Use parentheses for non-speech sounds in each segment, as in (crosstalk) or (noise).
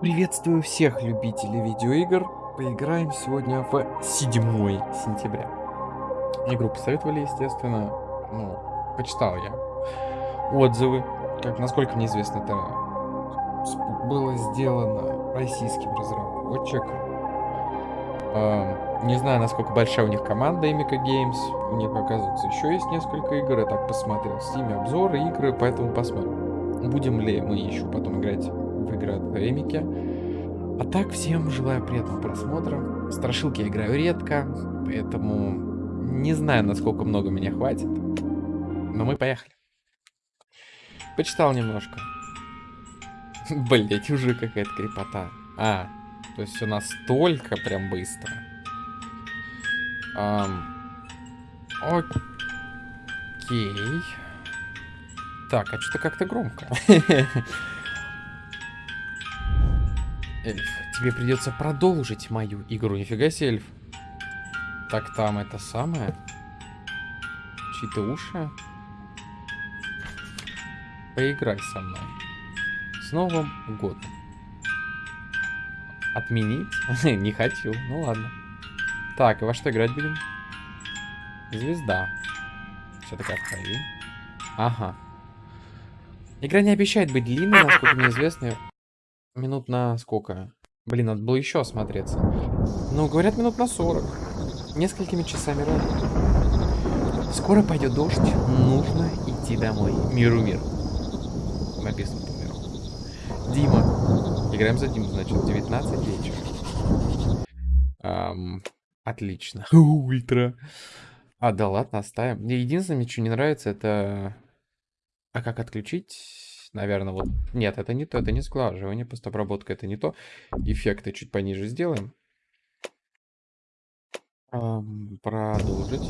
Приветствую всех любителей видеоигр. Поиграем сегодня в 7 сентября. Игру посоветовали, естественно. Ну, почитал я отзывы. Как, насколько мне известно, это было сделано российским разработчиком. Э, не знаю, насколько большая у них команда Emika Games. У них, оказывается, еще есть несколько игр. Я так посмотрел в Steam обзоры, игры, поэтому посмотрим. Будем ли мы еще потом играть от Эмики. А так, всем желаю приятного просмотра. Страшилки я играю редко, поэтому не знаю, насколько много меня хватит. Но мы поехали. Почитал немножко. (laughs) Блять, уже какая-то крепота. А, то есть все настолько прям быстро. Um, окей. Так, а что-то как-то громко. (laughs) Эльф, тебе придется продолжить мою игру. Нифига себе, эльф. Так, там это самое. Чьи-то уши. Поиграй со мной. С Новым годом. Отменить? (laughs) Не хочу. Ну ладно. Так, и во что играть будем? Звезда. Все такая в крови. Ага. Игра не обещает быть длинной, насколько мне известно. Минут на сколько? Блин, надо было еще осмотреться. Ну, говорят, минут на 40. Несколькими часами ранее. Скоро пойдет дождь. Нужно идти домой. Миру мир. Написано по миру. Дима. Играем за Диму, значит, 19 вечера. Эм, отлично. (laughs) Ультра. А, да ладно, оставим. Мне единственное, мне что не нравится, это... А как отключить? Наверное, вот... Нет, это не то, это не сглаживание, постобработка это не то. Эффекты чуть пониже сделаем. Эм, продолжить.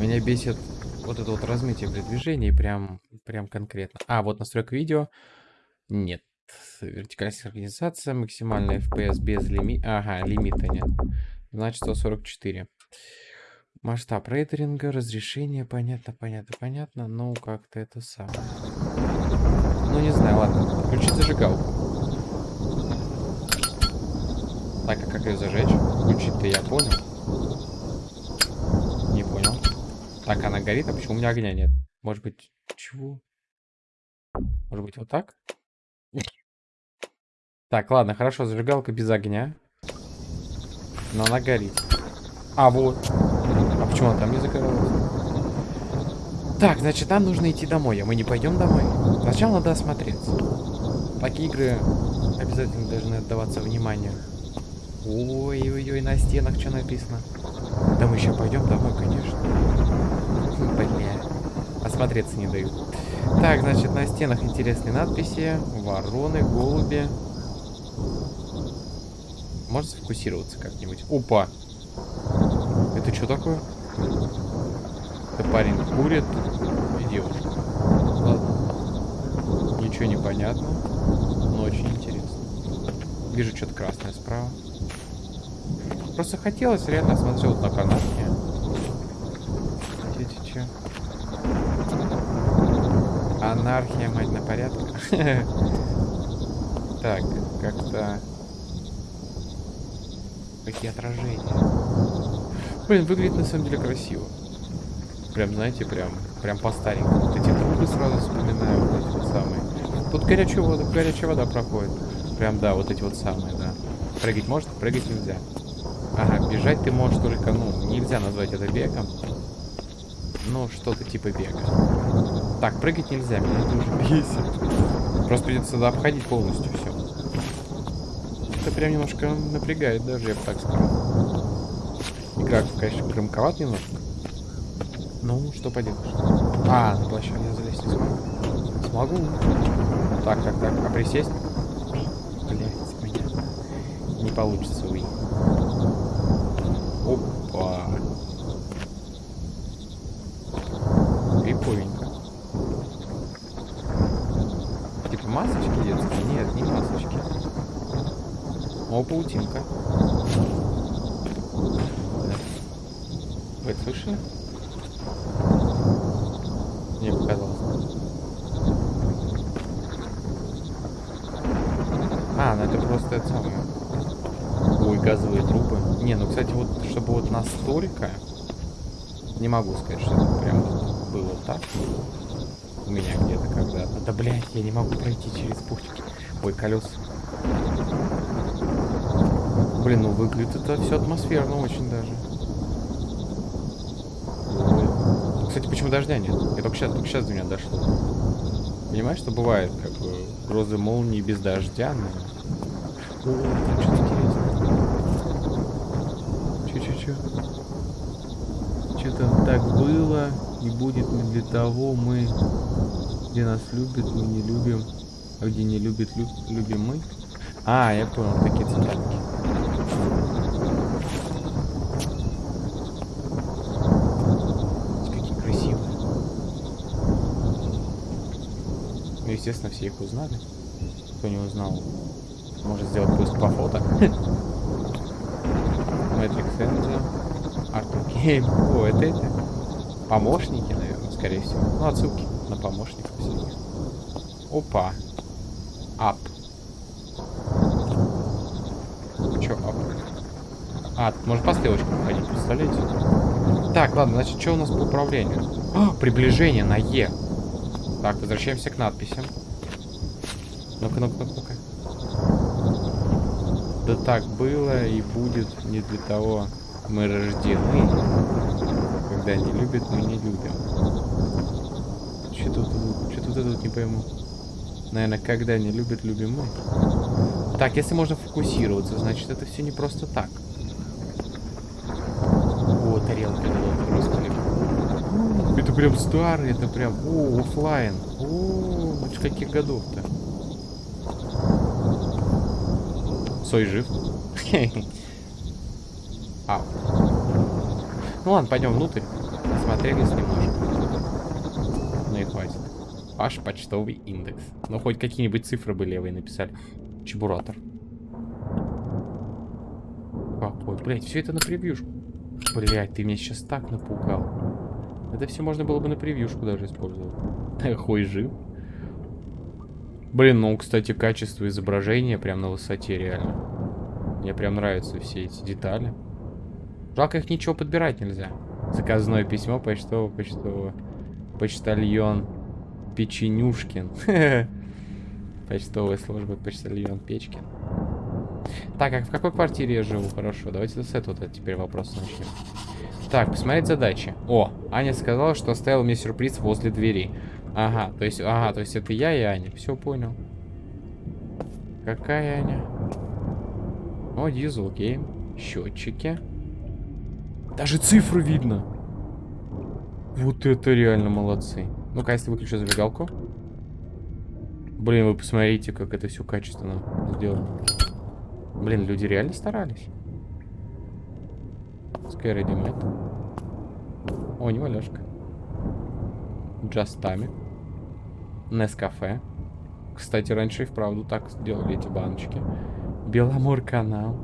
Меня бесит вот это вот размытие при движении, прям, прям конкретно. А, вот настройка видео. Нет. Вертикальная синхронизация, максимальный FPS без лимита. Ага, лимита нет. Значит, 144. Масштаб рейдеринга, разрешение, понятно, понятно, понятно. Ну, как-то это самое. Ну, не знаю, ладно. Включить зажигалку. Так, а как ее зажечь? Включить-то я понял. Не понял. Так, она горит, а почему у меня огня нет? Может быть, чего? Может быть, вот так? Так, ладно, хорошо, зажигалка без огня. Но она горит. А, вот. А почему она там не загоралась? Так, значит, нам нужно идти домой, а мы не пойдем домой. Сначала надо осмотреться. Такие игры обязательно должны отдаваться вниманию. Ой-ой-ой, на стенах что написано? Да мы еще пойдем домой, конечно. Бля, осмотреться не дают. Так, значит, на стенах интересные надписи. Вороны, голуби. Можно сфокусироваться как-нибудь? Опа! Это что такое? Это парень курит и девушка. Ладно. Ничего не понятно, но очень интересно. Вижу что-то красное справа. Просто хотелось реально смотреть вот на канатке. Че, че, Анархия, мать, на порядке. (laughs) Так, как-то... Какие отражения. Блин, выглядит на самом деле красиво. Прям, знаете, прям, прям по старенькому. Вот эти трубы сразу вспоминаю, вот эти вот самые. Тут горячая вода, горячая вода проходит. Прям, да, вот эти вот самые, да. Прыгать можно, прыгать нельзя. Ага, бежать ты можешь только, ну, нельзя назвать это бегом. Ну, что-то типа бега. Так, прыгать нельзя, меня это уже бесит. Просто придется тогда обходить полностью все. Это прям немножко напрягает даже, я бы так сказал. Игра, конечно, громковат немножко. Ну, что поделаешь. А, на площадку я залезть не смогу. Смогу. Так, так, так. А присесть? Блять, понятно. Не получится, уй. Опа. Прикольненько. Типа масочки детские? Нет, не масочки. О, паутинка. Вы слышали? Мне показалось. А, ну это просто это самое. Ой, газовые трубы. Не, ну, кстати, вот, чтобы настолько... Не могу сказать, что это прям было так. У меня где-то когда-то. Да, блядь, я не могу пройти через путики. Ой, колес. Блин, ну выглядит это все атмосферно очень даже. Кстати, почему дождя нет? Я только сейчас, только сейчас до меня дошло. Понимаешь, что бывает, как грозы молнии без дождя, но... О, там что-то интересное. Чё-чё-чё? Что-то так было и будет не для того мы, где нас любят, мы не любим, а где не любят, люб, любим мы. А, я понял, такие цитатки. Какие красивые. Ну, естественно, все их узнали. Кто не узнал, может сделать поиск по фото. Matrix Enzo, Arthur Game. О, это это. Помощники, наверное, скорее всего. Ну, отсылки на помощников всяких. Опа. Ап. Чё ап? А, можно по стрелочкам ходить, представляете? Так, ладно, значит, что у нас по управлению? А, приближение на Е. Так, возвращаемся к надписям. Ну-ка, ну-ка, ну-ка. Да так было и будет не для того мы рождены. Когда не любят, мы не любим. Что тут, что тут я тут не пойму. Наверное, когда не любят, любим мы. Так, если можно фокусироваться, значит это все не просто так. О, тарелка просто Это прям старый, это прям, о, офлайн. О, это каких годов-то? Сой жив. (laughs) А. Ну ладно, пойдем внутрь. Смотрелись немножко. Ну и хватит. Ваш почтовый индекс. Ну, хоть какие-нибудь цифры бы левые написали. Чебуратор. Какой, блядь, все это на превьюшку. Блядь, ты меня сейчас так напугал. Это все можно было бы на превьюшку даже использовать. (laughs) Хуй жив. Блин, ну, кстати, качество изображения прям на высоте реально. Мне прям нравятся все эти детали. Жалко их ничего подбирать нельзя. Заказное письмо почтового почтового почтальон Печенюшкин. (laughs) Почтовая служба почтальон Печкин. Так, а в какой квартире я живу? Хорошо, давайте с этого теперь вопрос начнем. Так, посмотреть задачи. О, Аня сказала, что оставила мне сюрприз возле двери. Ага, то есть, ага, то есть это я и Аня. Все понял. Какая Аня? О, дизел гейм. Счетчики. Даже цифры видно. Вот это реально молодцы. Ну-ка, если выключу зажигалку. Блин, вы посмотрите, как это все качественно сделано. Блин, люди реально старались. Sky Ready О, не валяшка. Джастами. Нескафе. Кстати, раньше и вправду так сделали эти баночки. Беломор канал.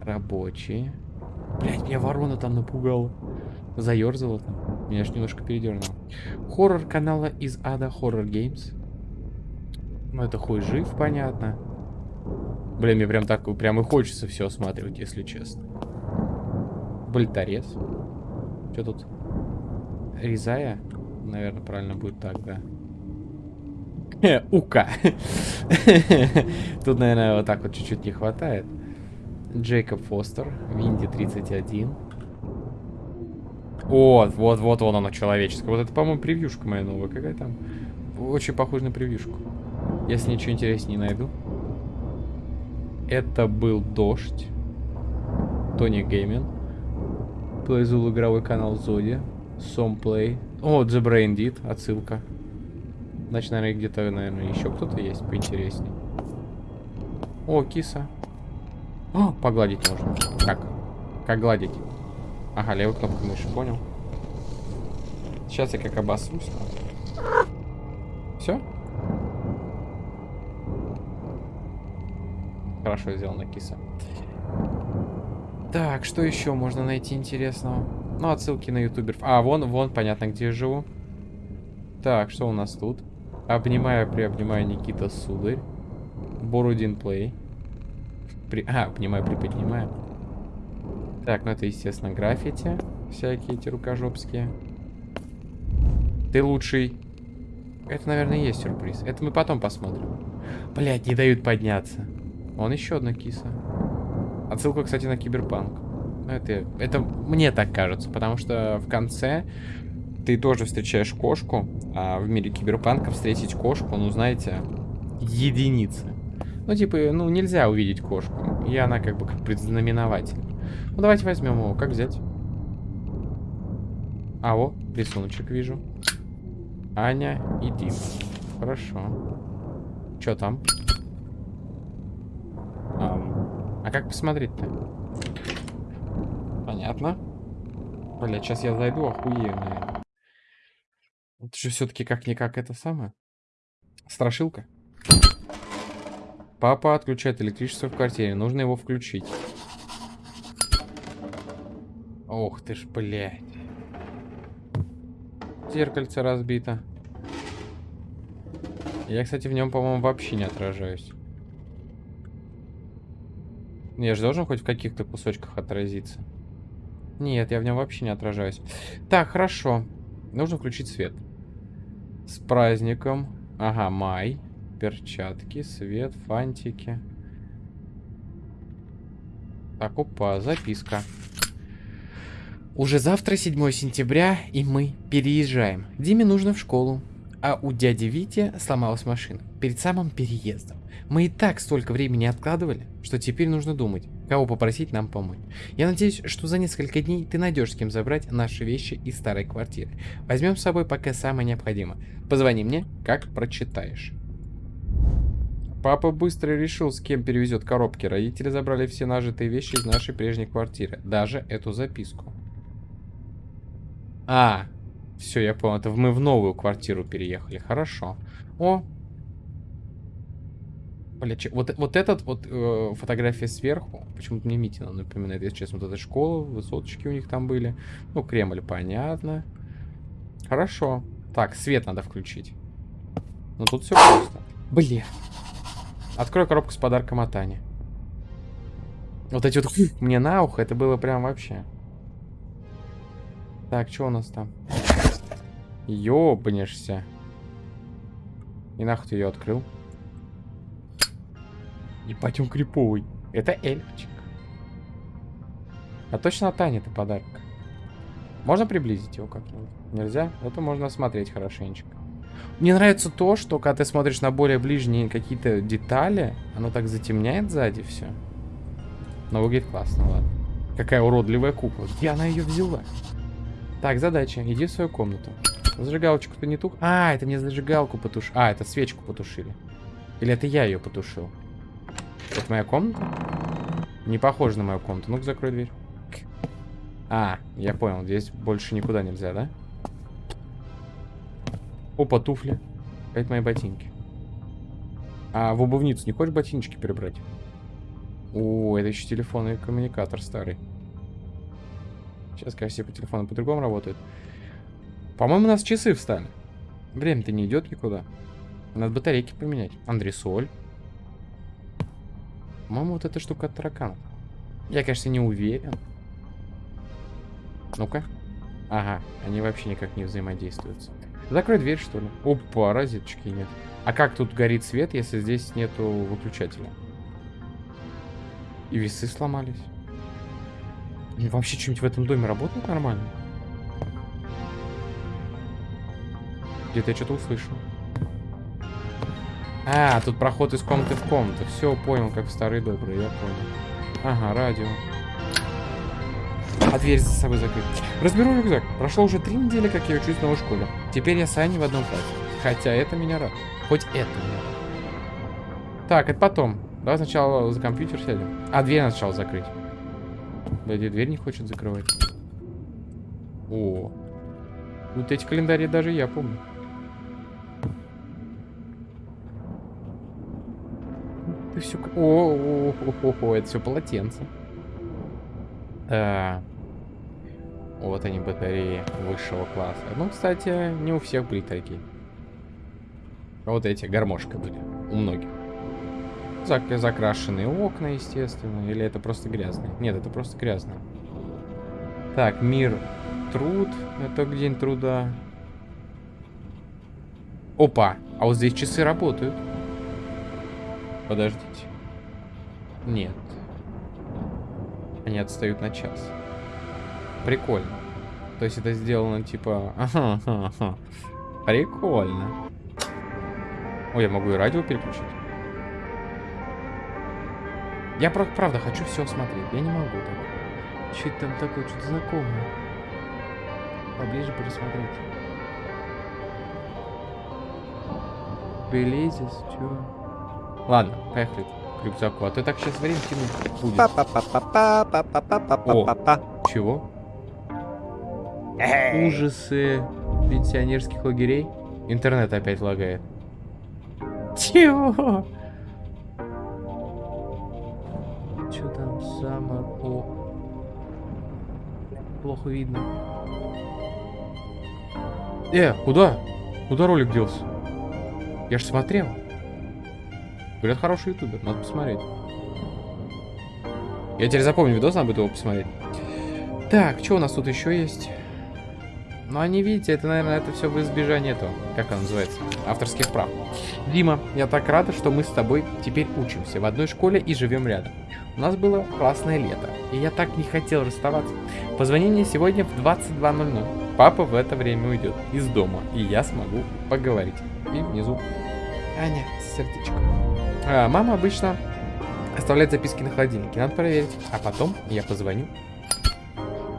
Рабочие. Блять, меня ворона там напугала. Заерзала там. Меня аж немножко передернуло. Хоррор канала из ада Horror Games. Ну, это хуй жив, понятно. Блин, мне прям так, прям и хочется все осматривать, если честно. Больторез. Что тут? Резая? Наверное, правильно будет так, да. Ука. (laughs) Тут, наверное, вот так вот чуть-чуть не хватает. Джейкоб Фостер, Винди 31. Вот, вот, вот вон оно, человеческое. Вот это, по-моему, превьюшка моя новая. Какая там? Очень похожа на превьюшку. Если ничего интереснее не найду. Это был Дождь. Тони Геймин. Плейзул игровой канал Зоди. Сомплей. О, The Brain Deed. Отсылка. Значит, наверное, где-то, наверное, еще кто-то есть поинтереснее. О, киса. О, погладить можно. Как? Как гладить? Ага, левой кнопкой мыши, понял. Сейчас я как обосрусь. Все? Хорошо сделано, киса. Так, что еще можно найти интересного? Ну, отсылки на ютуберов. А, вон, вон, понятно, где я живу. Так, что у нас тут? Обнимаю, приобнимаю Никита Сударь. in play. При... А, понимаю, приподнимаю. Так, ну это, естественно, граффити. Всякие эти рукожопские. Ты лучший. Это, наверное, и есть сюрприз. Это мы потом посмотрим. Блять, не дают подняться. Вон еще одна киса. Отсылка, кстати, на киберпанк. Это, это мне так кажется, потому что в конце ты тоже встречаешь кошку, а в мире киберпанка встретить кошку, ну, знаете, единицы. Ну, типа, ну, нельзя увидеть кошку, и она как бы как предзнаменователь. Ну, давайте возьмем его. Как взять? А, вот, рисуночек вижу. Аня и Дим. Хорошо. Что там? А, а как посмотреть-то? Понятно. Бля, сейчас я зайду, охуею, наверное. Это же все-таки как-никак это самое. Страшилка. Папа отключает электричество в квартире. Нужно его включить. Ох ты ж, блядь. Зеркальце разбито. Я, кстати, в нем, по-моему, вообще не отражаюсь. Я же должен хоть в каких-то кусочках отразиться. Нет, я в нем вообще не отражаюсь. Так, хорошо. Нужно включить свет. С праздником. Ага, май. Перчатки, свет, фантики. Так, опа, записка. Уже завтра 7 сентября, и мы переезжаем. Диме нужно в школу. А у дяди Вити сломалась машина. Перед самым переездом. Мы и так столько времени откладывали, что теперь нужно думать, кого попросить нам помочь. Я надеюсь, что за несколько дней ты найдешь с кем забрать наши вещи из старой квартиры. Возьмем с собой пока самое необходимое. Позвони мне, как прочитаешь. Папа быстро решил, с кем перевезет коробки. Родители забрали все нажитые вещи из нашей прежней квартиры. Даже эту записку. А, все, я понял. Это мы в новую квартиру переехали. Хорошо. О, Бля, вот, вот этот вот э, фотография сверху, почему-то мне Митина напоминает, если честно, вот эта школа, высоточки у них там были. Ну, Кремль, понятно. Хорошо. Так, свет надо включить. Ну, тут все просто. Бля. Открой коробку с подарком от Ани. Вот эти вот мне на ухо, это было прям вообще. Так, что у нас там? Ёбнешься. И нахуй ты ее открыл? Ебать, он криповый. Это эльфчик. А точно от Ани это подарок. Можно приблизить его как-нибудь? Нельзя? Это можно осмотреть хорошенечко. Мне нравится то, что когда ты смотришь на более ближние какие-то детали, оно так затемняет сзади все. Но выглядит классно, ладно. Какая уродливая кукла. Где она ее взяла? Так, задача. Иди в свою комнату. Зажигалочку-то не тух. А, это мне зажигалку потушили. А, это свечку потушили. Или это я ее потушил? Это моя комната? Не похоже на мою комнату. Ну-ка, закрой дверь. А, я понял. Здесь больше никуда нельзя, да? Опа, туфли. Это мои ботинки. А в обувницу не хочешь ботиночки перебрать? О, это еще телефонный коммуникатор старый. Сейчас, конечно, все по телефону по-другому работают. По-моему, у нас часы встали. Время-то не идет никуда. Надо батарейки поменять. Андресоль. По-моему, вот эта штука от тараканов. Я, конечно, не уверен. Ну-ка. Ага, они вообще никак не взаимодействуют. Закрой дверь, что ли. Опа, розеточки нет. А как тут горит свет, если здесь нету выключателя? И весы сломались. И вообще что-нибудь в этом доме работает нормально? Где-то я что-то услышал. А, тут проход из комнаты в комнату. Все, понял, как в старые добрые, я понял. Ага, радио. А дверь за собой закрыта. Разберу рюкзак. Прошло уже три недели, как я учусь в новой школе. Теперь я с Аней в одном платье. Хотя это меня рад. Хоть это меня. Так, это потом. Давай сначала за компьютер сядем. А, дверь надо сначала закрыть. Да, дверь не хочет закрывать. О. Вот эти календари даже я помню. Ты все... О, о, о, о, о, это все полотенце. Да. Вот они, батареи высшего класса. Ну, кстати, не у всех были такие. Вот эти, гармошка были. У многих. Зак закрашенные окна, естественно. Или это просто грязно? Нет, это просто грязно. Так, мир, труд. Это день труда. Опа, а вот здесь часы работают. Подождите. Нет. Они отстают на час. Прикольно. То есть это сделано типа... Ага, ага, ага. Прикольно. Ой, я могу и радио переключить. Я правда хочу все смотреть. Я не могу так. Что там такое, что-то знакомое. Поближе пересмотреть. Белезис, чё? Ладно, поехали к рюкзаку. А то так сейчас время тянуть будет. О, чего? Ужасы пенсионерских лагерей. Интернет опять лагает. Чего? Что там самое... О. Плохо видно. Э, куда? Куда ролик делся? Я же смотрел. Говорят, хороший ютубер, надо посмотреть. Я теперь запомню видос, надо будет его посмотреть. Так, что у нас тут еще есть? Ну, они, видите, это, наверное, это все в избежание этого, как оно называется, авторских прав. Дима, я так рада, что мы с тобой теперь учимся в одной школе и живем рядом. У нас было классное лето, и я так не хотел расставаться. Позвони мне сегодня в 22.00. Папа в это время уйдет из дома, и я смогу поговорить. И внизу Аня, сердечко. А, мама обычно оставляет записки на холодильнике, надо проверить. А потом я позвоню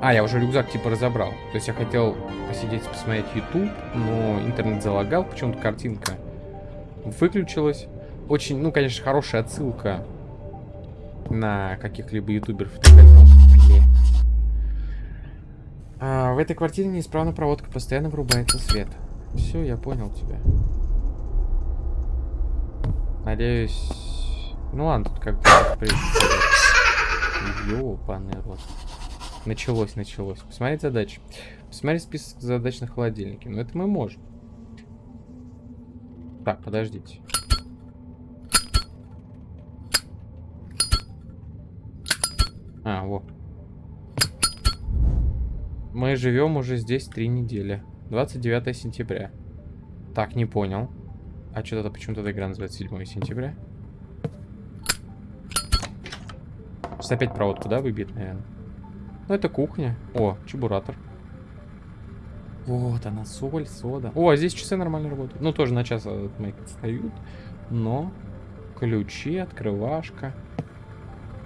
а, я уже рюкзак типа разобрал. То есть я хотел посидеть, посмотреть YouTube, но интернет залагал, почему-то картинка выключилась. Очень, ну, конечно, хорошая отсылка на каких-либо ютуберов и так далее. А, в этой квартире неисправна проводка, постоянно врубается свет. Все, я понял тебя. Надеюсь... Ну ладно, тут как-то... Ёпаный рот. Началось, началось. Посмотреть задачи. Посмотреть список задач на холодильнике. Но это мы можем. Так, подождите. А, вот. Мы живем уже здесь три недели. 29 сентября. Так, не понял. А что-то почему-то игра называется 7 сентября. Сейчас опять проводку, да, выбит, наверное. Ну, это кухня. О, чебуратор. Вот она, соль, сода. О, а здесь часы нормально работают. Ну, тоже на час мои отстают. Но ключи, открывашка.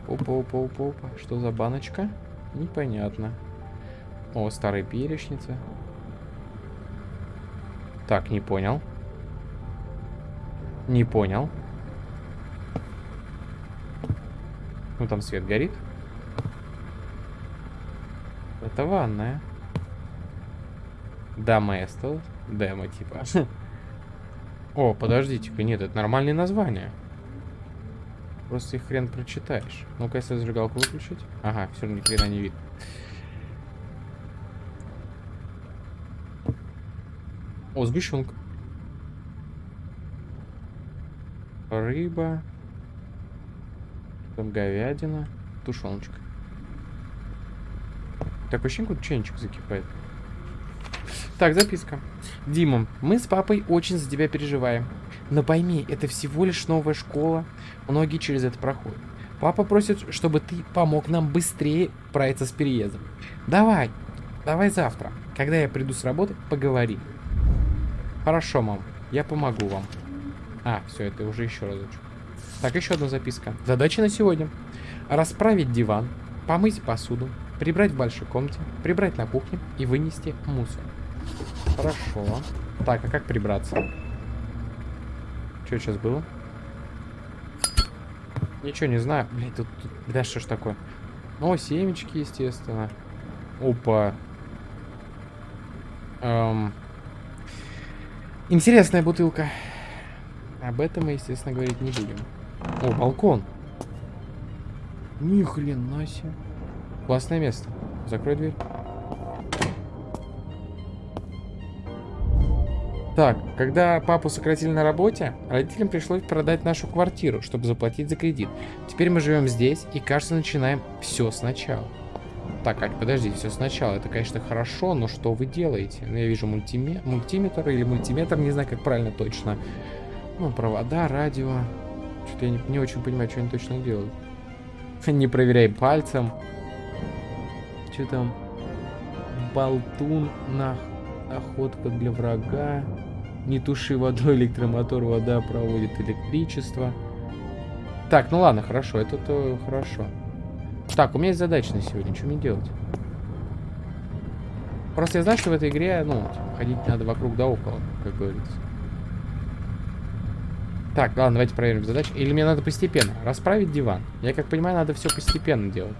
Опа-опа-опа-опа. Что за баночка? Непонятно. О, старые перечницы. Так, не понял. Не понял. Ну, там свет горит. Это ванная. Доместо. Демо, типа. О, подождите-ка, нет, это нормальные названия. Просто их хрен прочитаешь. Ну-ка, если зажигалку выключить. Ага, все равно ни хрена не видно. О, сгущенка. Рыба. Там говядина. Тушеночка. Так, ощущение, какой чайничек закипает. Так, записка. Дима, мы с папой очень за тебя переживаем. Но пойми, это всего лишь новая школа. Многие через это проходят. Папа просит, чтобы ты помог нам быстрее справиться с переездом. Давай, давай завтра. Когда я приду с работы, поговорим. Хорошо, мам, я помогу вам. А, все, это уже еще разочек. Так, еще одна записка. Задача на сегодня. Расправить диван, помыть посуду, Прибрать в большой комнате, прибрать на кухне и вынести мусор. Хорошо. Так, а как прибраться? Что сейчас было? Ничего не знаю. Блять, тут, тут... Да что ж такое? О, семечки, естественно. Опа. Эм... Интересная бутылка. Об этом мы, естественно, говорить не будем. О, балкон. Ни хрена себе. Классное место. Закрой дверь. Так, когда папу сократили на работе, родителям пришлось продать нашу квартиру, чтобы заплатить за кредит. Теперь мы живем здесь и, кажется, начинаем все сначала. Так, Ать, подожди, все сначала. Это, конечно, хорошо, но что вы делаете? Ну, я вижу мультиме... мультиметр или мультиметр, не знаю, как правильно точно. Ну, провода, радио. Что-то я не, не очень понимаю, что они точно делают. (laughs) Не проверяй пальцем. Что там? Болтун на охотка для врага. Не туши водой электромотор, вода проводит электричество. Так, ну ладно, хорошо, это то хорошо. Так, у меня есть задача на сегодня, что мне делать? Просто я знаю, что в этой игре, ну, типа, ходить надо вокруг да около, как говорится. Так, ладно, давайте проверим задачу. Или мне надо постепенно? Расправить диван. Я как понимаю, надо все постепенно делать.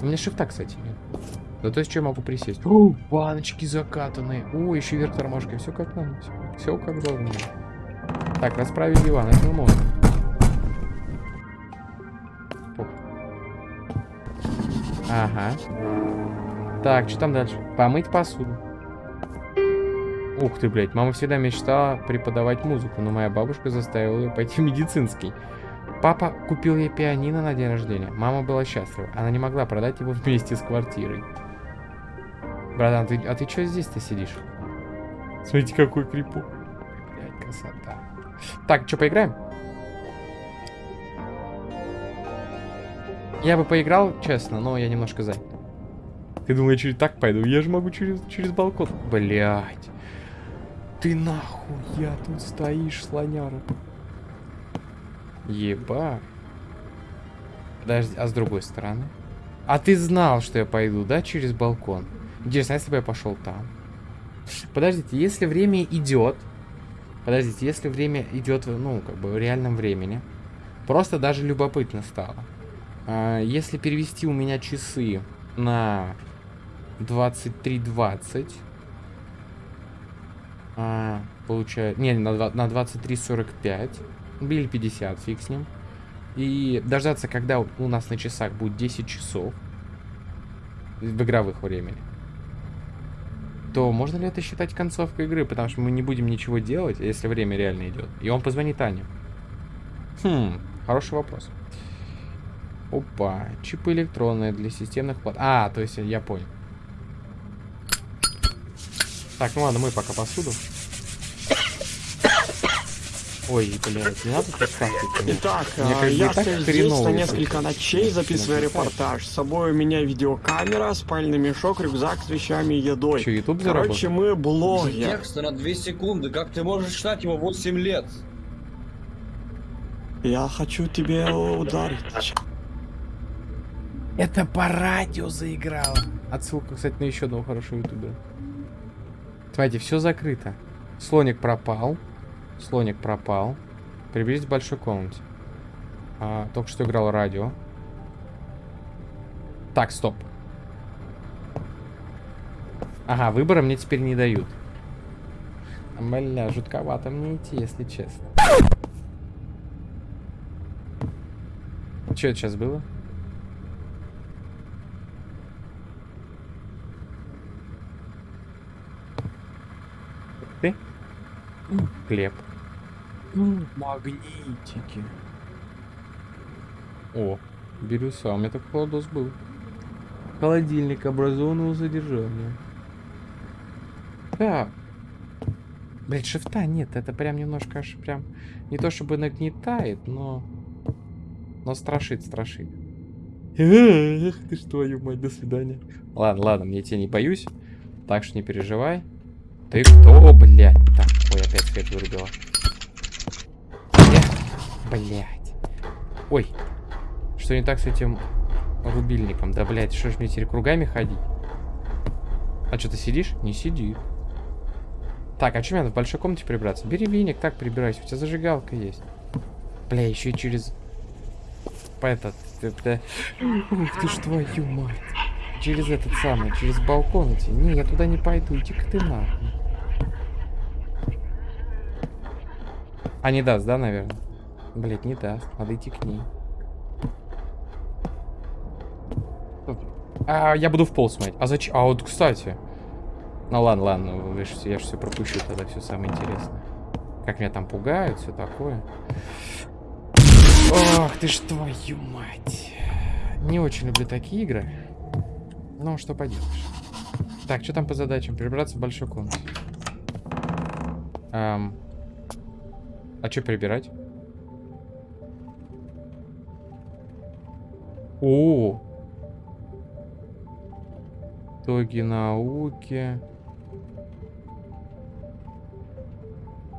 У меня шифта, кстати, нет. Да то есть что я могу присесть? О, баночки закатанные. О, еще вверх тормошкой. Все как надо. Все, все как должно. Так, расправить диван. Это можно. Ага. Так, что там дальше? Помыть посуду. Ух ты, блядь, мама всегда мечтала преподавать музыку, но моя бабушка заставила ее пойти в медицинский. Папа купил ей пианино на день рождения. Мама была счастлива. Она не могла продать его вместе с квартирой. Братан, ты, а ты что здесь-то сидишь? Смотрите, какой крипу. Блядь, красота. Так, что, поиграем? Я бы поиграл, честно, но я немножко занят. Ты думаешь, я через так пойду? Я же могу через, через балкон. Блять. Ты нахуй, я тут стоишь, слоняра. Еба. Подожди, а с другой стороны? А ты знал, что я пойду, да, через балкон? Интересно, а если бы я пошел там? Подождите, если время идет... Подождите, если время идет, ну, как бы в реальном времени, просто даже любопытно стало. А, если перевести у меня часы на 23.20, а, получаю... Не, на 23.45, или 50, фиг с ним. И дождаться, когда у нас на часах будет 10 часов в игровых времени то можно ли это считать концовкой игры? Потому что мы не будем ничего делать, если время реально идет. И он позвонит Ане. Хм, хороший вопрос. Опа, чипы электронные для системных плат. А, то есть я понял. Так, ну ладно, мы пока посуду. Ой, блядь, не надо так Итак, Мне, я стою здесь на несколько ночей, записываю репортаж. С собой у меня видеокамера, спальный мешок, рюкзак с вещами и едой. Че, YouTube Короче, мы блогер. Текст на 2 секунды, как ты можешь читать его 8 лет? Я хочу тебе ударить. Это по радио заиграло. Отсылка, кстати, на еще одного хорошего ютубера. Смотрите, все закрыто. Слоник пропал. Слоник пропал. Приблизить к большой комнате. А, только что играл радио. Так, стоп. Ага, выбора мне теперь не дают. Бля, жутковато мне идти, если честно. Что это сейчас было? Ты? Хлеб. Магнитики. О, бирюса. У меня такой холодос был. Холодильник образованного задержания. Так. Блять, шифта нет. Это прям немножко аж прям... Не то чтобы нагнетает, но... Но страшит, страшит. Эх, ты что, мать, до свидания. Ладно, ладно, мне тебя не боюсь. Так что не переживай. Ты кто, блядь? Так, ой, опять свет вырубила. Блять. Ой. Что не так с этим рубильником? Да, блядь, что ж мне теперь кругами ходить? А что, ты сидишь? Не сиди. Так, а что мне надо в большой комнате прибраться? Бери веник, так прибирайся. У тебя зажигалка есть. Бля, еще и через... По этот... Это... Ух ты ж твою мать. Через этот самый, через балкон идти. Не, я туда не пойду. Иди-ка ты нахуй. А не даст, да, наверное? Блять, не даст. Надо идти к ней. А, я буду в пол смотреть. А зачем? А вот, кстати. Ну ладно, ладно, я же все пропущу тогда, все самое интересное. Как меня там пугают, все такое. Ох, ты ж твою мать. Не очень люблю такие игры. Ну, что поделаешь. Так, что там по задачам? Прибраться в большой комнате. Ам. А что прибирать? О! Итоги науки.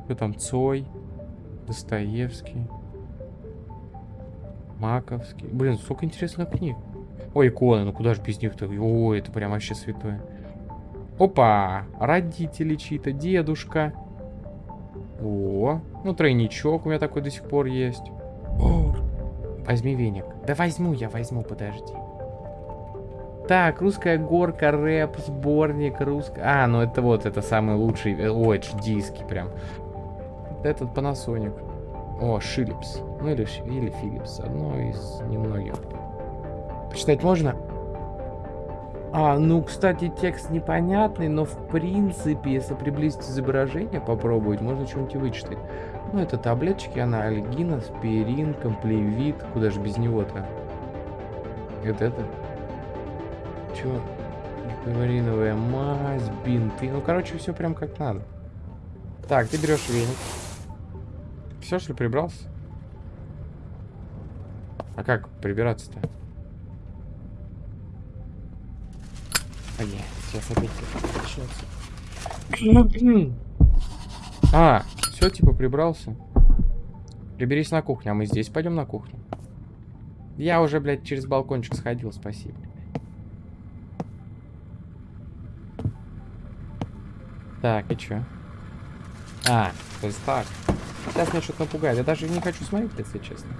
Кто там? Цой. Достоевский. Маковский. Блин, сколько интересных книг. Ой, иконы, ну куда же без них-то? Ой, это прям вообще святое. Опа! Родители чьи-то, дедушка. О, ну тройничок у меня такой до сих пор есть. О, возьми веник. Да возьму я, возьму, подожди. Так, русская горка, рэп, сборник, русская... А, ну это вот, это самый лучший... э, Ой, это диски прям. Этот Panasonic. О, Philips. Ну или, или Philips. Одно из немногих. Почитать можно? А, ну, кстати, текст непонятный, но в принципе, если приблизить изображение, попробовать, можно что-нибудь вычитать. Ну, это таблеточки, анальгин, аспирин, комплевит. Куда же без него-то? Это это. Чё? Гепариновая мазь, бинты. Ну, короче, все прям как надо. Так, ты берешь веник. Все, что ли, прибрался? А как прибираться-то? А, нет, сейчас опять начнется. (clears throat) А, все, типа, прибрался. Приберись на кухню, а мы здесь пойдем на кухню. Я уже, блядь, через балкончик сходил, спасибо. Так, и чё? А, то есть так. Сейчас меня что-то напугает. Я даже не хочу смотреть, если честно.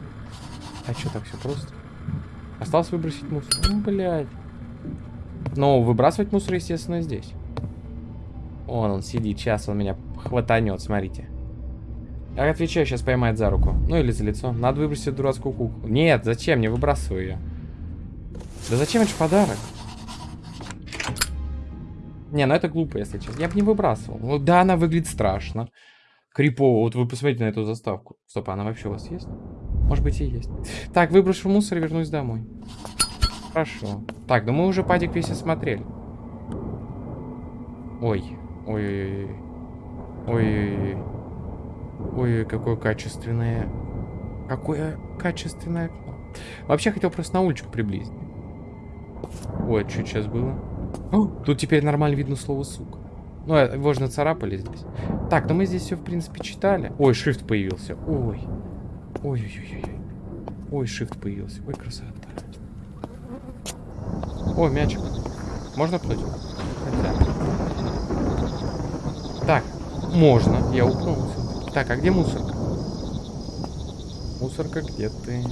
А что так все просто? Осталось выбросить мусор. Ну, блядь. Но выбрасывать мусор, естественно, здесь. Вон он сидит, сейчас он меня хватанет, смотрите. Я отвечаю, сейчас поймает за руку. Ну или за лицо. Надо выбросить дурацкую куклу. Нет, зачем? Не выбрасываю ее. Да зачем это подарок? Не, ну это глупо, если честно. Я бы не выбрасывал. Ну да, она выглядит страшно. Крипово. Вот вы посмотрите на эту заставку. Стоп, а она вообще у вас есть? Может быть и есть. Так, выброшу мусор и вернусь домой. Хорошо. Так, ну мы уже падик весь осмотрели. Ой. Ой-ой-ой. Ой-ой-ой. Ой, какое качественное... Какое качественное окно. Вообще хотел просто на уличку приблизить. Ой, что сейчас было? О, тут теперь нормально видно слово сука. Ну, э, его же нацарапали здесь. Так, ну мы здесь все, в принципе, читали. Ой, shift появился. Ой. Ой-ой-ой-ой. Ой, shift появился. Ой, красота. О, мячик. Можно пнуть? Хотя. Так, можно. Я упнулся. Так, а где мусорка? Мусорка, где ты?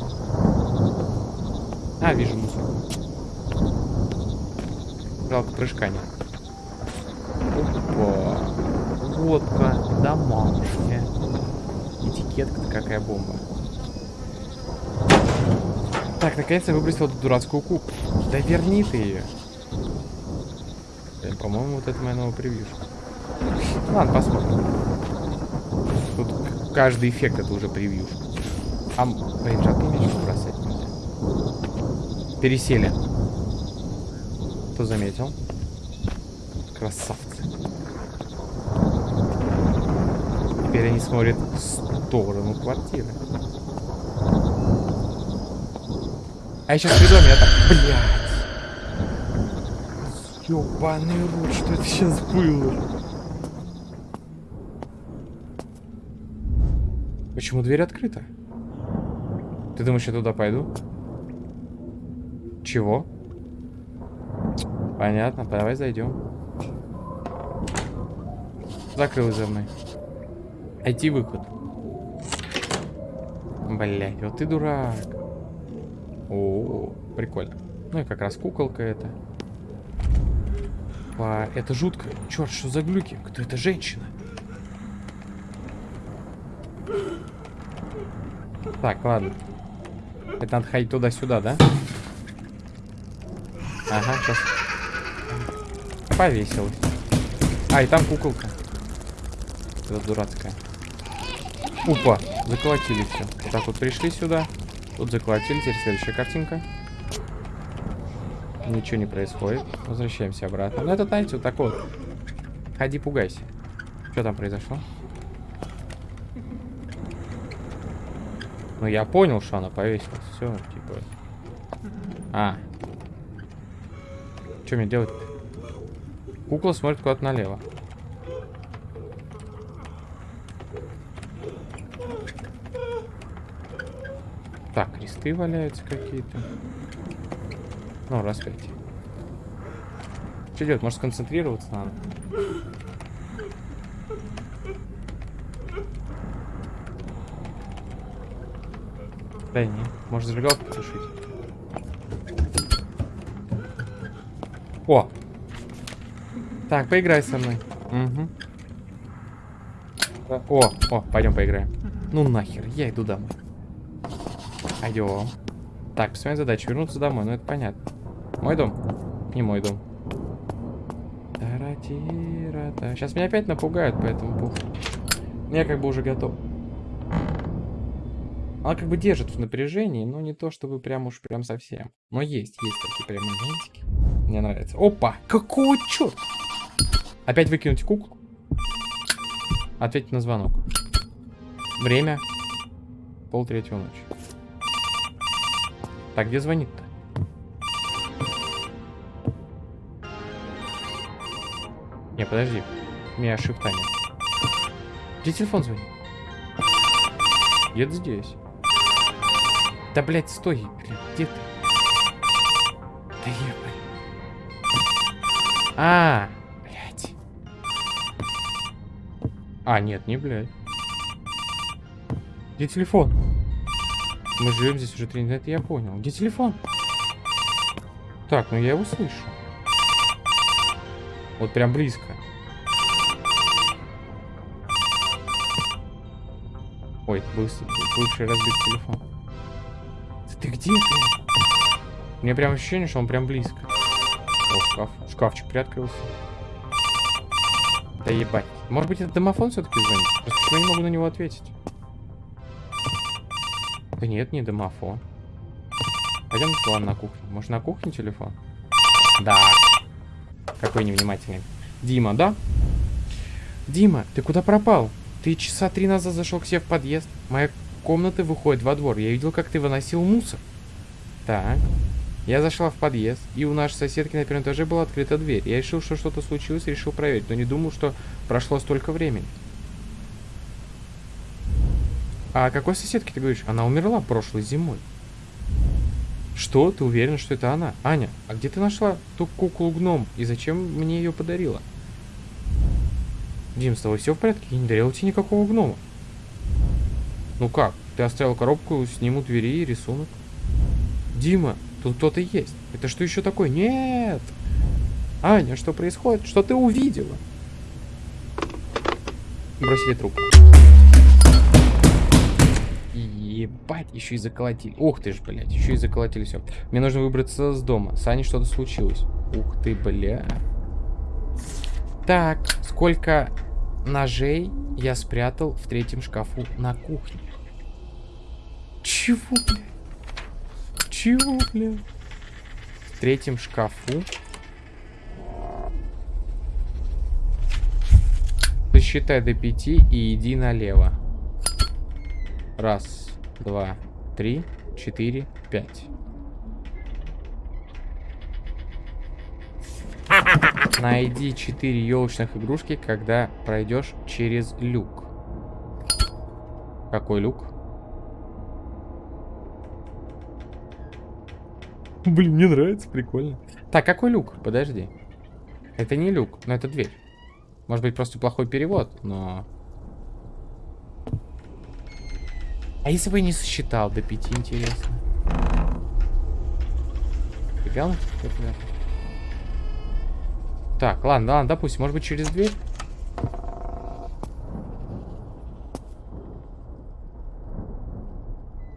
А, вижу мусорку. Жалко, прыжка нет. Опа. Водка домашняя. Этикетка-то какая бомба. Так, наконец-то выбросил эту дурацкую куклу. Да верни ты ее. Блин, По-моему, вот это моя новая превьюшка. Ладно, посмотрим. Тут каждый эффект это уже превьюшка. А, м, блин, жалко мячик бросать нельзя. Пересели. Кто заметил? Красавцы. Теперь они смотрят в сторону квартиры. А я сейчас приду, а меня так... Блядь. Ёбаный рот, что это сейчас было? Почему дверь открыта? Ты думаешь, я туда пойду? Чего? Понятно, давай зайдем. Закрылась за мной. Найти выход. Блять, вот ты дурак. О, прикольно. Ну и как раз куколка это. Па, это жутко. Черт, что за глюки? Кто это женщина? Так, ладно. Это надо ходить туда-сюда, да? Ага, сейчас. Повесилась. А, и там куколка. Это дурацкая. Опа, заколотили все. Вот так вот пришли сюда. Тут заколотили. Теперь следующая картинка. Ничего не происходит. Возвращаемся обратно. Ну, это, знаете, вот такой вот. Ходи, пугайся. Что там произошло? Ну, я понял, что она повесилась. Все, типа... А. Что мне делать -то? Кукла смотрит куда-то налево. Так, кресты валяются какие-то. Ну, распять. Что делать? Может, сконцентрироваться надо? Да не, может зажигалку потушить. О! Так, поиграй со мной. Угу. О, о, пойдем поиграем. Ну нахер, я иду домой. Пойдем. Так, посмотрим задачу. Вернуться домой, ну это понятно. Мой дом? Не мой дом. Сейчас меня опять напугают, поэтому пух. Я как бы уже готов. Она как бы держит в напряжении, но не то, чтобы прям уж прям совсем. Но есть, есть такие прям моментики. Мне нравится. Опа! Какого черта? Опять выкинуть куклу? Ответить на звонок. Время. Пол третьего ночи. Так, где звонит-то? Не, подожди. У меня шифта нет. Где телефон звонит? Где-то здесь. Да, блядь, стой, блядь, где ты? Да ебать. А, блядь. А, нет, не блядь. Где телефон? Мы живем здесь уже три недели, это я понял. Где телефон? Так, ну я его слышу. Вот прям близко. Ой, бывший, бывший разбит телефон. Ты где? У меня прям ощущение, что он прям близко. О, шкаф. Шкафчик приоткрылся. Да ебать. Может быть, это домофон все-таки звонит? Просто я не могу на него ответить? Да нет, не домофон. Пойдем ладно, на кухню. Может, на кухне телефон? Да. Какой невнимательный. Дима, да? Дима, ты куда пропал? Ты часа три назад зашел к себе в подъезд. Моя комнаты выходит во двор. Я видел, как ты выносил мусор. Так. Я зашла в подъезд, и у нашей соседки на первом этаже была открыта дверь. Я решил, что что-то случилось, решил проверить, но не думал, что прошло столько времени. А о какой соседке ты говоришь? Она умерла прошлой зимой. Что? Ты уверен, что это она? Аня, а где ты нашла ту куклу-гном? И зачем мне ее подарила? Дим, с тобой все в порядке? Я не дарила тебе никакого гнома. Ну как? Ты оставил коробку, сниму двери и рисунок. Дима, тут кто-то есть. Это что еще такое? Нет! Аня, что происходит? Что ты увидела? Бросили трубку. Ебать, еще и заколотили. Ух ты ж, блядь, еще и заколотили все. Мне нужно выбраться с дома. С Аней что-то случилось. Ух ты, бля. Так, сколько ножей я спрятал в третьем шкафу на кухне? Чего, блядь? Чего, блядь? В третьем шкафу. Посчитай до пяти и иди налево. Раз, два, три, четыре, пять. Найди четыре елочных игрушки, когда пройдешь через люк. Какой люк? Блин, мне нравится, прикольно. Так, какой люк? Подожди. Это не люк, но это дверь. Может быть, просто плохой перевод, но... А если бы не сосчитал до пяти, интересно? Фига Так, ладно, ладно, допустим, может быть, через дверь?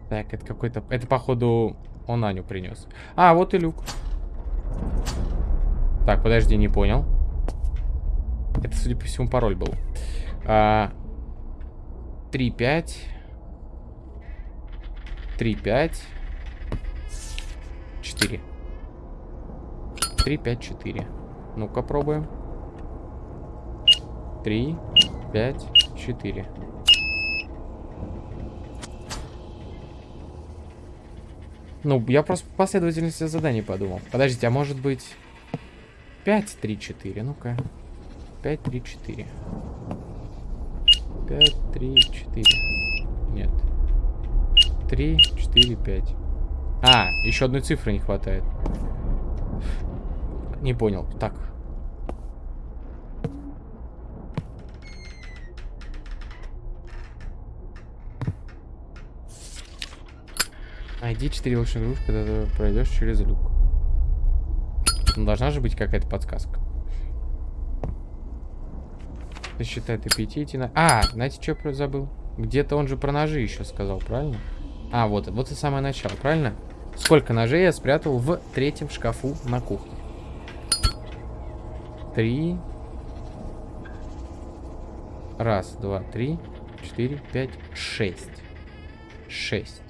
Так, это какой-то... Это, походу, он Аню принес. А, вот и люк. Так, подожди, не понял. Это, судя по всему, пароль был. А, 3, 5. 3, 5. 4. 3, 5, 4. Ну-ка, пробуем. 3, 5, 4. Ну, я просто по последовательности заданий подумал. Подождите, а может быть... 5, 3, 4. Ну-ка. 5, 3, 4. 5, 3, 4. Нет. 3, 4, 5. А, еще одной цифры не хватает. Не понял. Так. Найди 4 лучших игрушки, когда ты пройдешь через люк. Ну, должна же быть какая-то подсказка. Ты считай, ты 5 идти на... А, знаете, что я забыл? Где-то он же про ножи еще сказал, правильно? А, вот, вот и самое начало, правильно? Сколько ножей я спрятал в третьем шкафу на кухне? Три. Раз, два, три, четыре, пять, шесть. Шесть.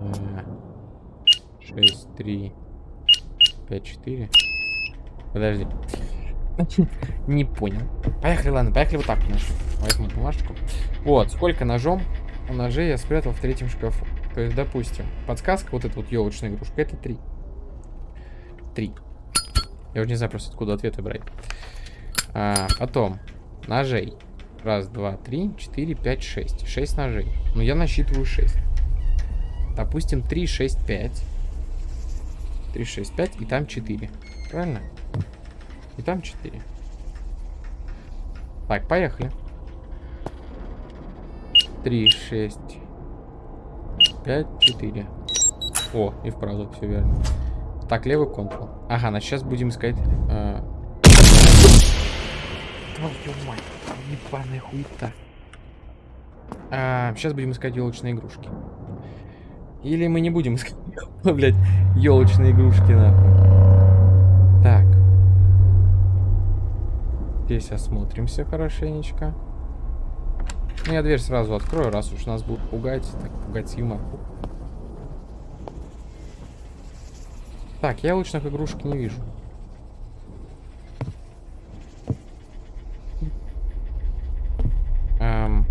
А, шесть, три, пять, четыре. Подожди. (laughs) Не понял. Поехали, ладно, поехали вот так. Возьму бумажку. Вот, сколько ножом ножей я спрятал в третьем шкафу. То есть, допустим, подсказка, вот эта вот елочная игрушка, это три. Три. Я уже не знаю просто, откуда ответы брать. А, потом, ножей. Раз, два, три, четыре, пять, шесть. Шесть ножей. Ну, я насчитываю шесть. Допустим, три, шесть, пять. Три, шесть, пять, и там четыре. Правильно? И там четыре. Так, поехали. Три, шесть, пять, четыре. О, и вправду все верно. Так, левый Ctrl. Ага, значит, сейчас будем искать... Э... Твою мать, ебаная хуета. А, сейчас будем искать елочные игрушки. Или мы не будем (laughs) искать, елочные игрушки, нахуй. Так. Здесь осмотримся хорошенечко. Ну, я дверь сразу открою, раз уж нас будут пугать. Так, пугать Юма. Так, я лучных игрушек не вижу. Эм,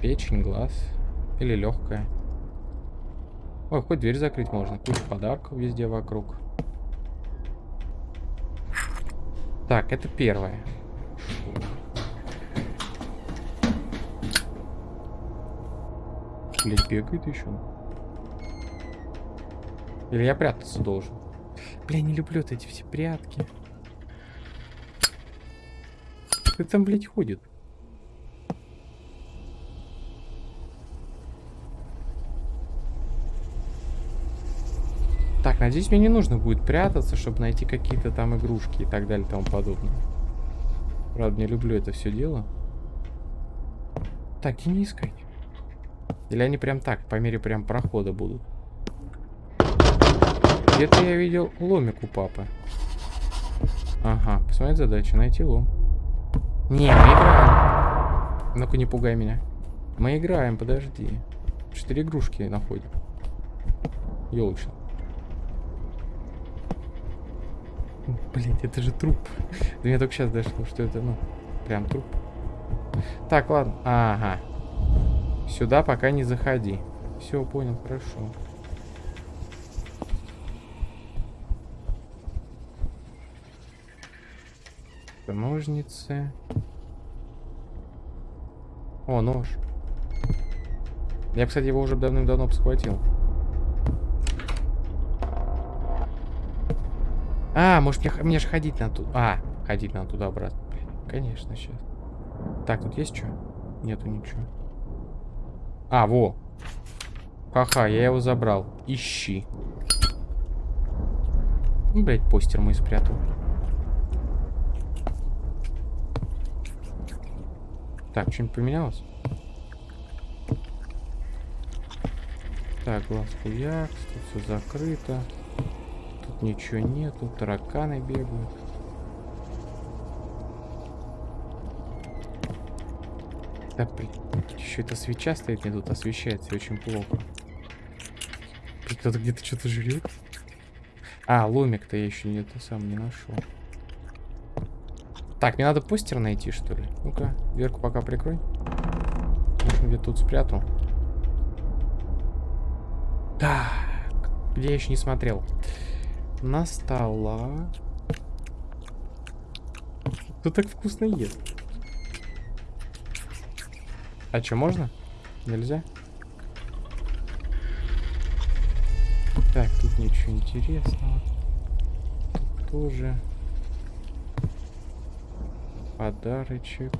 печень, глаз. Или легкая. Ой, хоть дверь закрыть можно. Куча подарков везде вокруг. Так, это первое. Блять, бегает еще. Или я прятаться должен? Бля, не люблю вот эти все прятки. Кто там, блядь, ходит? Надеюсь, мне не нужно будет прятаться, чтобы найти какие-то там игрушки и так далее и тому подобное. Правда, не люблю это все дело. Так, и не искать. Или они прям так, по мере прям прохода будут. Где-то я видел ломик у папы. Ага, посмотреть задачу, найти лом. Не, мы играем. Ну-ка, не пугай меня. Мы играем, подожди. Четыре игрушки находим. Елочно. Блять, это же труп. До меня только сейчас дошло, что это, ну, прям труп. Так, ладно. Ага. Сюда пока не заходи. Все, понял, хорошо. Ножницы. О, нож. Я, кстати, его уже давным-давно схватил. А, может мне, мне же ходить надо туда. А, ходить надо туда-обратно. Конечно, сейчас. Так, тут есть что? Нету ничего. А, во. Ха-ха, я его забрал. Ищи. Ну, блядь, постер мой спрятал. Так, что-нибудь поменялось? Так, глаз хуякс, тут все закрыто. Тут ничего нету, тараканы бегают. Да, при... еще эта свеча стоит, не тут освещается очень плохо. Кто-то где-то что-то жрет. А, ломик-то я еще где-то сам не нашел. Так, мне надо постер найти, что ли? Ну-ка, дверку пока прикрой. Может, где тут спрятал. Так, где я еще не смотрел. На стола. Кто так вкусно ест? А что, можно? Нельзя? Так, тут ничего интересного. Тут тоже. Подарочек.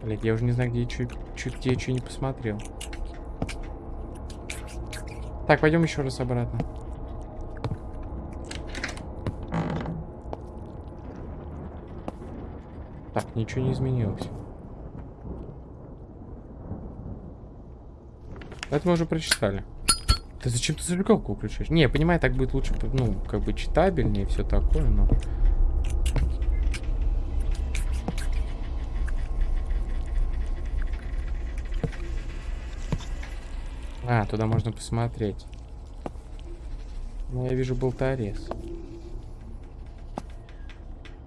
Блять, я уже не знаю, где я чуть, чуть я что не посмотрел. Так, пойдем еще раз обратно. Так, ничего не изменилось. Это мы уже прочитали. Ты зачем ты зажигалку включаешь? Не, я понимаю, так будет лучше, ну, как бы читабельнее, все такое, но... А, туда можно посмотреть. Ну, я вижу болторез.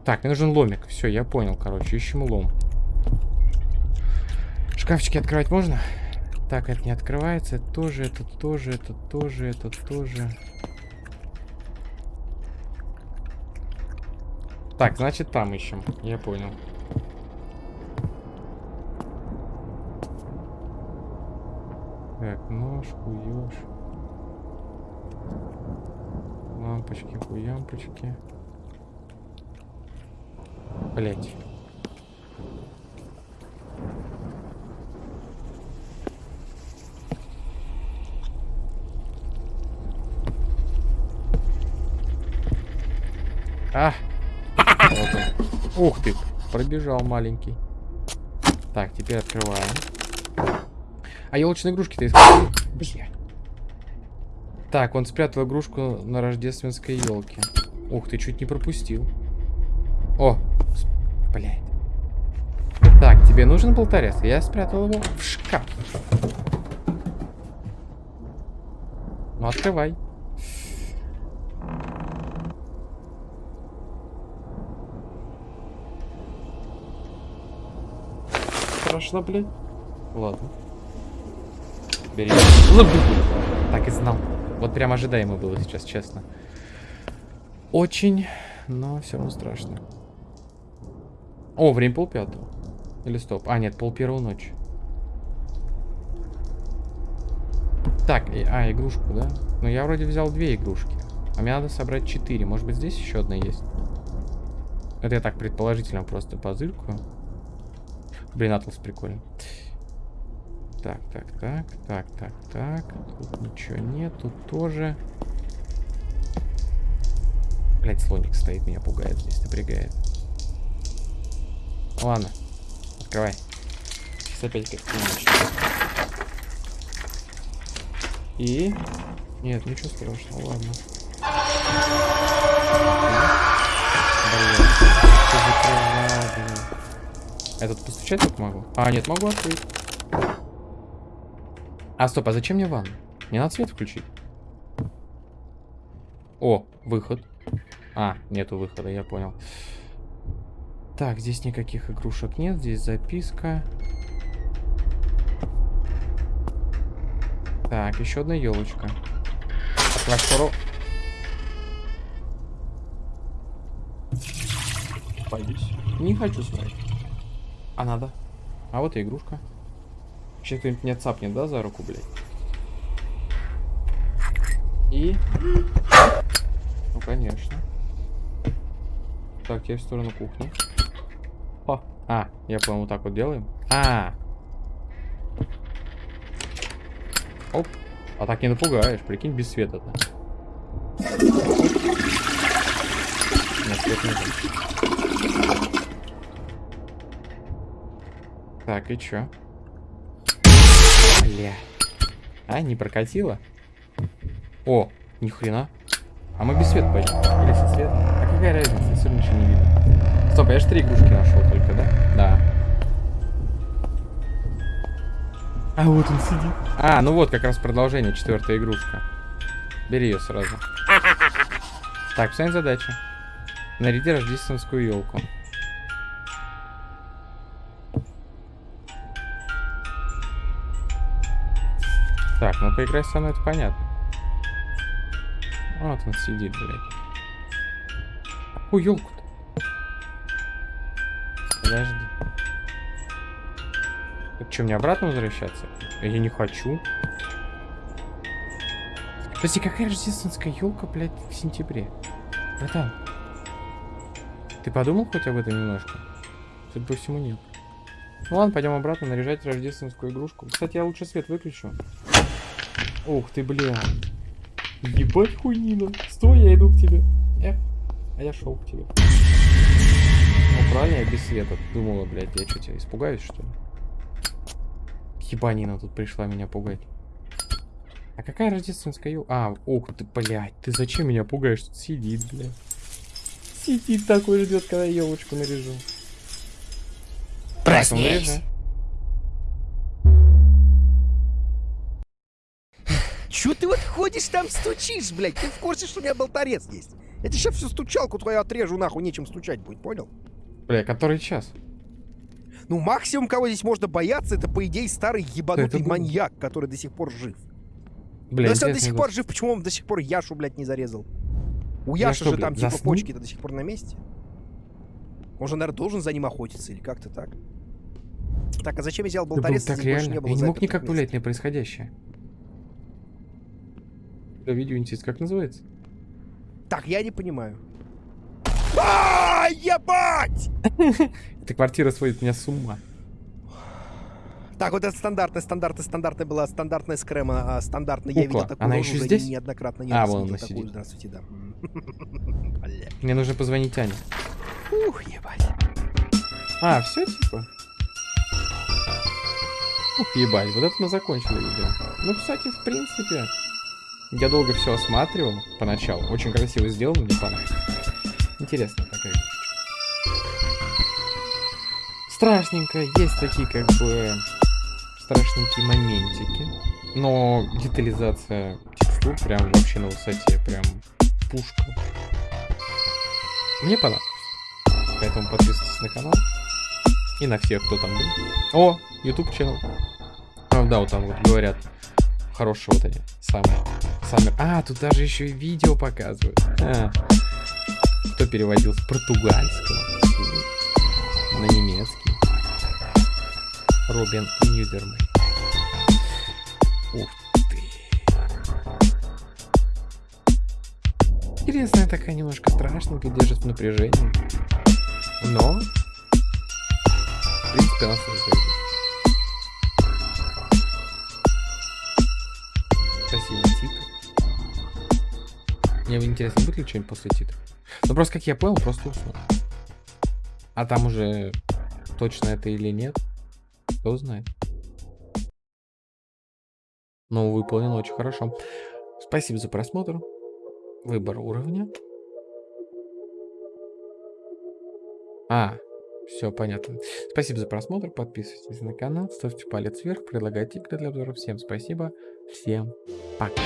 Так, мне нужен ломик. Все, я понял, короче. Ищем лом. Шкафчики открывать можно? Так, это не открывается. Это тоже, это тоже, это тоже, это тоже. Так, значит там ищем. Я понял. Так, нож, хуёж. Лампочки, хуямпочки. Блять. А! Вот. Ух ты! Пробежал маленький. Так, теперь открываем. А елочные игрушки-то искал? Бля. Так, он спрятал игрушку на рождественской елке. Ух ты, чуть не пропустил. О, блядь. Так, тебе нужен болторез? Я спрятал его в шкаф. Ну, открывай. Страшно, блядь. Ладно. Бери. Так и знал. Вот прям ожидаемо было сейчас, честно. Очень, но все равно страшно. О, время полпятого. Или стоп. А, нет, пол первого ночи. Так, а, игрушку, да? Ну, я вроде взял две игрушки. А мне надо собрать четыре. Может быть, здесь еще одна есть? Это я так предположительно просто позыркаю. Блин, Атлас прикольный. Так, так, так, так, так, так. Тут ничего нет, тут тоже. Блять, слоник стоит, меня пугает здесь, напрягает. Ладно, открывай. Сейчас опять как-то И... Нет, ничего страшного, ладно. Блин, Этот постучать только могу? А, нет, могу открыть. А, стоп, а зачем мне ванна? Не надо свет включить. О, выход. А, нету выхода, я понял. Так, здесь никаких игрушек нет. Здесь записка. Так, еще одна елочка. Открывать скоро. Боюсь. Не хочу смотреть. А надо. А вот и игрушка. Сейчас кто-нибудь меня цапнет, да, за руку, блядь? И... Ну, конечно. Так, я в сторону кухни. О, а, я вот так вот делаем. А, Оп. А так не напугаешь, прикинь, без света-то. Так, и чё? Бля. А, не прокатило? О, ни хрена. А мы без света пойдем. Или со светом? А какая разница, все ничего не видно. Стоп, я же три игрушки нашел только, да? Да. А вот он сидит. А, ну вот как раз продолжение, четвертая игрушка. Бери ее сразу. Так, вся задача. Наряди рождественскую елку. Так, ну поиграй со мной, это понятно. Вот он сидит, блядь. Какую елку-то? Подожди. Это что, мне обратно возвращаться? Я не хочу. Подожди, какая рождественская елка, блядь, в сентябре? Братан. Ты подумал хоть об этом немножко? Судя по всему, нет. Ну ладно, пойдем обратно наряжать рождественскую игрушку. Кстати, я лучше свет выключу. Ух ты, бля. Ебать хуйнина. Стой, я иду к тебе. Эх, а я шел к тебе. Ну правильно, я без света. Думала, блядь, я что, тебя испугаюсь, что ли? Ебанина тут пришла меня пугать. А какая рождественская ел... А, ух ты, блядь, ты зачем меня пугаешь? Тут сидит, блядь. Сидит такой ждет, когда елочку наряжу. Проснись! Чё ты вот ходишь там стучишь, блядь? Ты в курсе, что у меня болторез есть? Я тебе сейчас всю стучалку твою отрежу, нахуй, нечем стучать будет, понял? Бля, который час? Ну, максимум, кого здесь можно бояться, это, по идее, старый ебанутый был? маньяк, который до сих пор жив. Бля, Но если он до сих пор жив, почему он до сих пор Яшу, блядь, не зарезал? У Я Яши что, же там, блядь, типа, заснул? почки-то до сих пор на месте. Он же, наверное, должен за ним охотиться или как-то так. Так, а зачем я взял Это болторез, так если больше реально. не было Я не мог никак мест? повлиять на происходящее. Да, видео интересно, как называется? Так, я не понимаю. А, ебать! (laughs) Эта квартира сводит меня с ума. Так, вот это стандартная, стандартная, стандартная была стандартная скрема, а, стандартная. Я Кукла. видел такую Она еще здесь? неоднократно. Не А, вон она такую. сидит. Здравствуйте, да. (laughs) Мне нужно позвонить Ане. Ух, ебать. А, все типа? Ух, ебать, вот это мы закончили видео. Ну, кстати, в принципе, я долго все осматривал поначалу. Очень красиво сделано, мне понравилось. Интересная такая игрушечка. Страшненько, есть такие как бы страшненькие моментики. Но детализация текстур прям вообще на высоте, прям пушка. Мне понравилось. Поэтому подписывайтесь на канал. И на всех, кто там был. О, YouTube channel. А, да, вот там вот говорят. Хорошие вот они. Самые. Самые. А, тут даже еще и видео показывают. А. Кто переводил с португальского на немецкий? Робин Ньюдермей. Ух ты. Интересная такая немножко страшненькая, держит в напряжении. Но в принципе, она сразу Мне интересно, будет ли что-нибудь после титра. Ну, просто, как я понял, просто уснул. А там уже точно это или нет, кто знает. Но выполнено очень хорошо. Спасибо за просмотр. Выбор уровня. А, все понятно. Спасибо за просмотр. Подписывайтесь на канал, ставьте палец вверх, предлагайте игры для обзора. Всем спасибо. Всем пока.